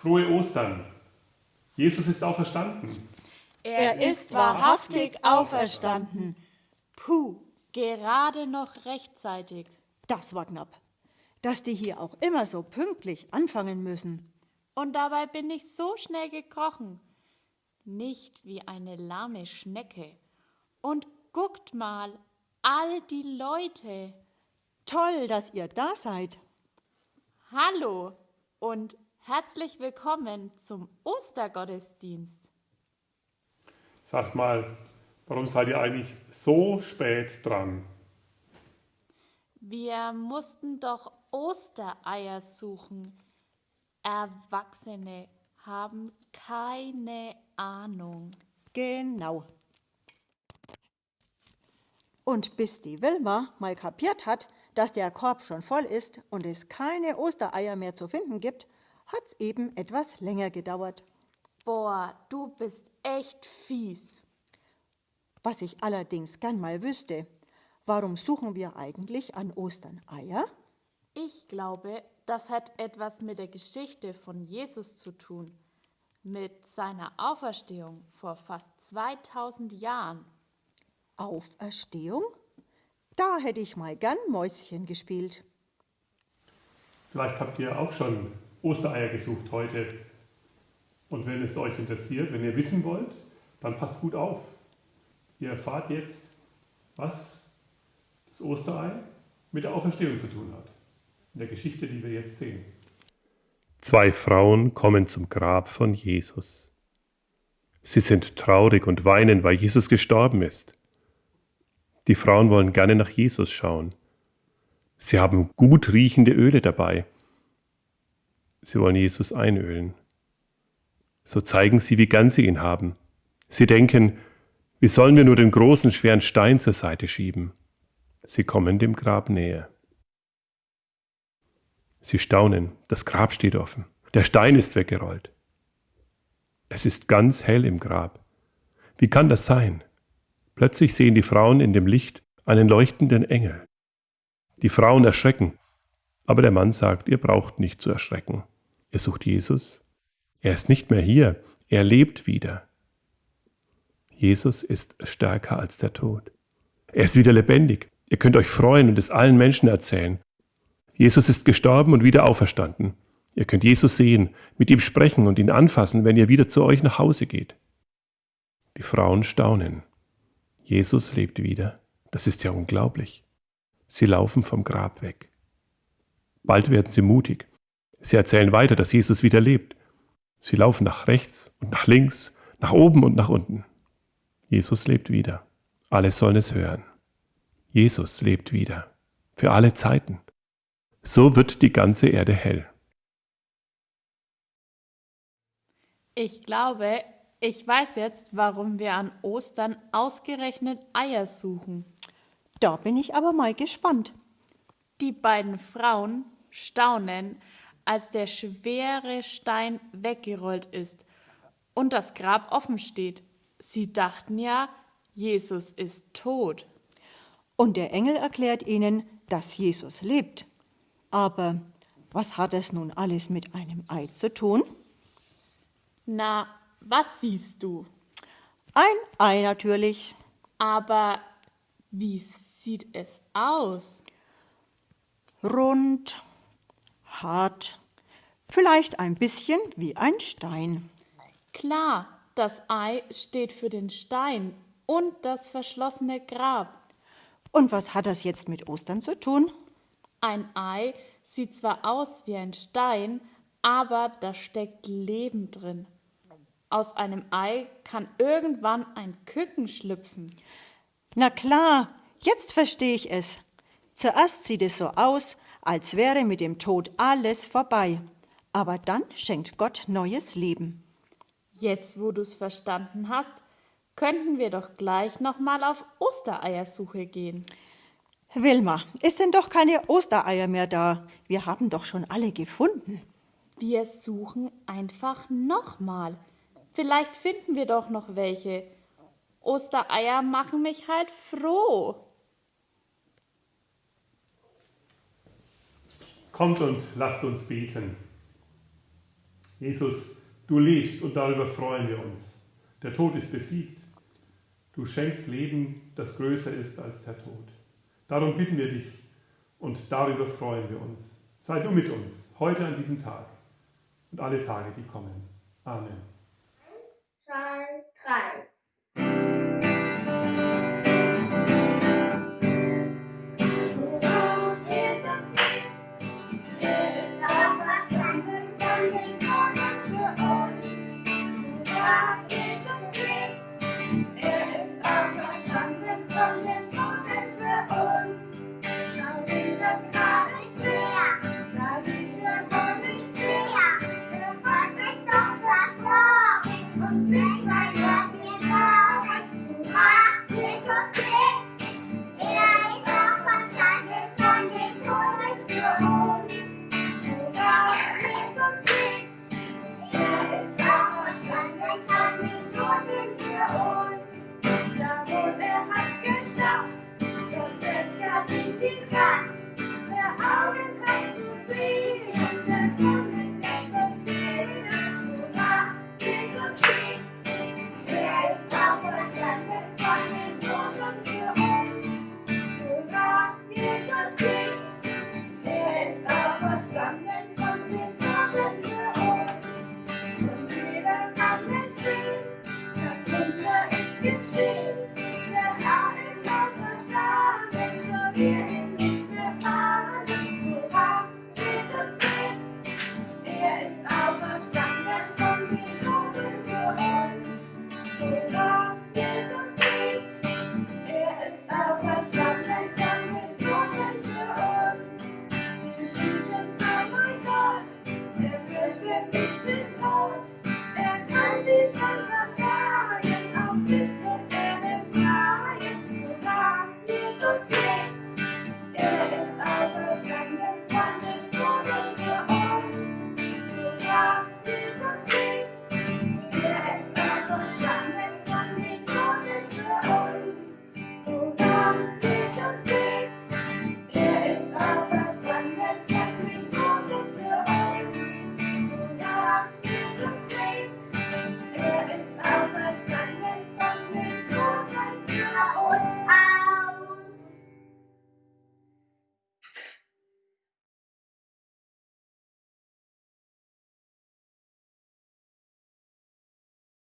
Frohe Ostern. Jesus ist auferstanden. Er ist wahrhaftig auferstanden. Puh, gerade noch rechtzeitig. Das war knapp. Dass die hier auch immer so pünktlich anfangen müssen. Und dabei bin ich so schnell gekrochen. Nicht wie eine lahme Schnecke. Und guckt mal, all die Leute. Toll, dass ihr da seid. Hallo und herzlich willkommen zum Ostergottesdienst. Sagt mal, warum seid ihr eigentlich so spät dran? Wir mussten doch Ostereier suchen. Erwachsene haben keine Ahnung. Genau. Und bis die Wilma mal kapiert hat, dass der Korb schon voll ist und es keine Ostereier mehr zu finden gibt, hat's eben etwas länger gedauert. Boah, du bist echt fies. Was ich allerdings gern mal wüsste, warum suchen wir eigentlich an Ostern Eier? Ich glaube, das hat etwas mit der Geschichte von Jesus zu tun, mit seiner Auferstehung vor fast 2000 Jahren. Auferstehung? Da hätte ich mal gern Mäuschen gespielt. Vielleicht habt ihr auch schon Ostereier gesucht heute. Und wenn es euch interessiert, wenn ihr wissen wollt, dann passt gut auf. Ihr erfahrt jetzt, was das Osterei mit der Auferstehung zu tun hat. In der Geschichte, die wir jetzt sehen. Zwei Frauen kommen zum Grab von Jesus. Sie sind traurig und weinen, weil Jesus gestorben ist. Die Frauen wollen gerne nach Jesus schauen. Sie haben gut riechende Öle dabei. Sie wollen Jesus einölen. So zeigen sie, wie gern sie ihn haben. Sie denken, wie sollen wir nur den großen, schweren Stein zur Seite schieben? Sie kommen dem Grab näher. Sie staunen, das Grab steht offen. Der Stein ist weggerollt. Es ist ganz hell im Grab. Wie kann das sein? Plötzlich sehen die Frauen in dem Licht einen leuchtenden Engel. Die Frauen erschrecken, aber der Mann sagt, ihr braucht nicht zu erschrecken. Ihr sucht Jesus. Er ist nicht mehr hier, er lebt wieder. Jesus ist stärker als der Tod. Er ist wieder lebendig. Ihr könnt euch freuen und es allen Menschen erzählen. Jesus ist gestorben und wieder auferstanden. Ihr könnt Jesus sehen, mit ihm sprechen und ihn anfassen, wenn ihr wieder zu euch nach Hause geht. Die Frauen staunen. Jesus lebt wieder. Das ist ja unglaublich. Sie laufen vom Grab weg. Bald werden sie mutig. Sie erzählen weiter, dass Jesus wieder lebt. Sie laufen nach rechts und nach links, nach oben und nach unten. Jesus lebt wieder. Alle sollen es hören. Jesus lebt wieder. Für alle Zeiten. So wird die ganze Erde hell. Ich glaube, ich weiß jetzt, warum wir an Ostern ausgerechnet Eier suchen. Da bin ich aber mal gespannt. Die beiden Frauen staunen, als der schwere Stein weggerollt ist und das Grab offen steht. Sie dachten ja, Jesus ist tot. Und der Engel erklärt ihnen, dass Jesus lebt. Aber was hat es nun alles mit einem Ei zu tun? Na, was siehst du? Ein Ei natürlich. Aber wie sieht es aus? Rund, hart, vielleicht ein bisschen wie ein Stein. Klar, das Ei steht für den Stein und das verschlossene Grab. Und was hat das jetzt mit Ostern zu tun? Ein Ei sieht zwar aus wie ein Stein, aber da steckt Leben drin. Aus einem Ei kann irgendwann ein Küken schlüpfen. Na klar, jetzt verstehe ich es. Zuerst sieht es so aus, als wäre mit dem Tod alles vorbei. Aber dann schenkt Gott neues Leben. Jetzt, wo du's verstanden hast, könnten wir doch gleich nochmal auf Ostereiersuche gehen. Wilma, es sind doch keine Ostereier mehr da. Wir haben doch schon alle gefunden. Wir suchen einfach nochmal. Vielleicht finden wir doch noch welche. Ostereier machen mich halt froh. Kommt und lasst uns beten. Jesus, du lebst und darüber freuen wir uns. Der Tod ist besiegt. Du schenkst Leben, das größer ist als der Tod. Darum bitten wir dich und darüber freuen wir uns. Sei du mit uns, heute an diesem Tag und alle Tage, die kommen. Amen. zwei, drei. It's see.